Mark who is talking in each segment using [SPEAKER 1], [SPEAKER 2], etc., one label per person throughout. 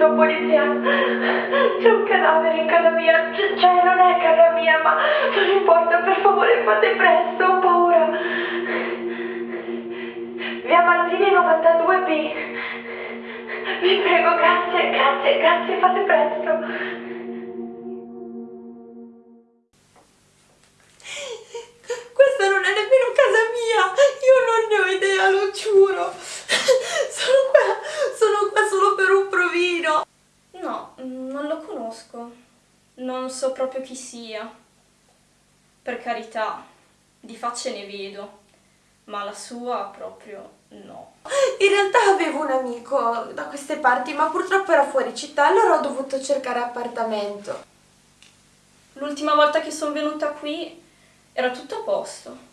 [SPEAKER 1] Pronto polizia? C'è un cadavere in casa mia, C- cioè non è casa mia, ma non importa, per favore fate presto, ho paura. Via Manzini 92B. Vi prego, grazie, grazie, grazie, fate presto.
[SPEAKER 2] Conosco. Non so proprio chi sia. Per carità, di facce ne vedo, ma la sua proprio no.
[SPEAKER 3] In realtà avevo un amico da queste parti, ma purtroppo era fuori città, allora ho dovuto cercare appartamento.
[SPEAKER 2] L'ultima volta che sono venuta qui era tutto a posto.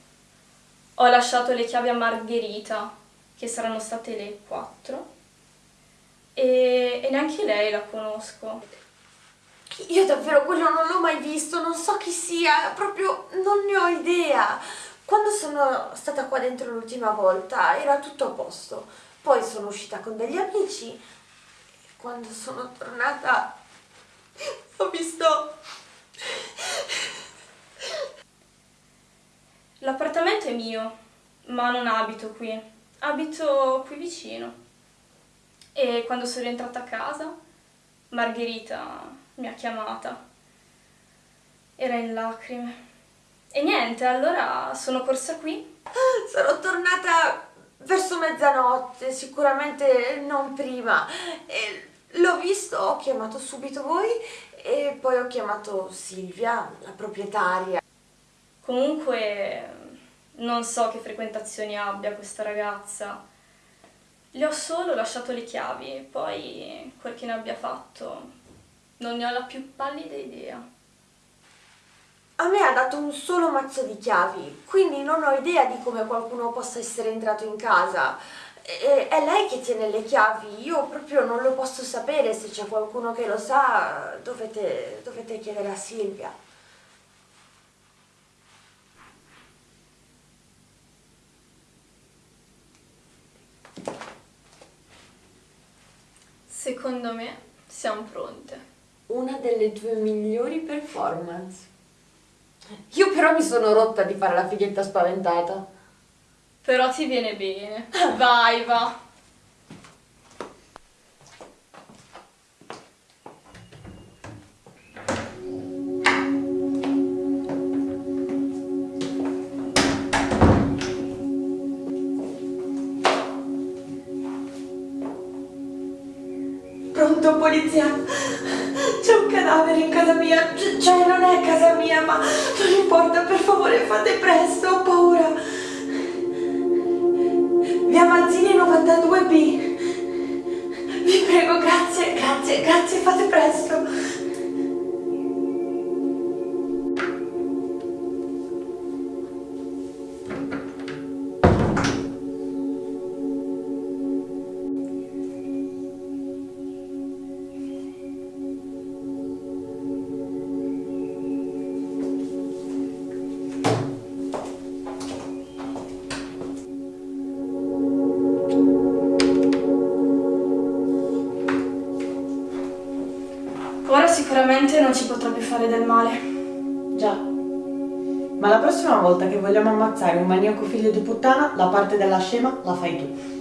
[SPEAKER 2] Ho lasciato le chiavi a Margherita, che saranno state le 4, e, e neanche lei la conosco.
[SPEAKER 3] Io davvero quello non l'ho mai visto, non so chi sia, proprio non ne ho idea. Quando sono stata qua dentro l'ultima volta era tutto a posto. Poi sono uscita con degli amici e quando sono tornata ho visto...
[SPEAKER 2] L'appartamento è mio, ma non abito qui. Abito qui vicino. E quando sono rientrata a casa, Margherita mi ha chiamata. Era in lacrime. E niente, allora sono corsa qui.
[SPEAKER 3] Sono tornata verso mezzanotte, sicuramente non prima. L'ho visto, ho chiamato subito voi e poi ho chiamato Silvia, la proprietaria.
[SPEAKER 2] Comunque non so che frequentazioni abbia questa ragazza. Le ho solo lasciato le chiavi, poi quel che ne abbia fatto non ne ho la più pallida idea.
[SPEAKER 3] A me ha dato un solo mazzo di chiavi, quindi non ho idea di come qualcuno possa essere entrato in casa. E- è lei che tiene le chiavi, io proprio non lo posso sapere, se c'è qualcuno che lo sa dovete, dovete chiedere a Silvia.
[SPEAKER 2] Secondo me siamo pronte.
[SPEAKER 3] Una delle tue migliori performance. Io però mi sono rotta di fare la fighetta spaventata.
[SPEAKER 2] Però ti viene bene. Vai, va.
[SPEAKER 1] Pronto polizia? Cadavere in casa mia, C- cioè non è casa mia, ma non importa, per favore fate presto, ho paura. Via Manzini 92B. Vi prego, grazie, grazie, grazie, fate presto.
[SPEAKER 2] Sicuramente non ci potrà più fare del male.
[SPEAKER 4] Già. Ma la prossima volta che vogliamo ammazzare un maniaco figlio di puttana, la parte della scema la fai tu.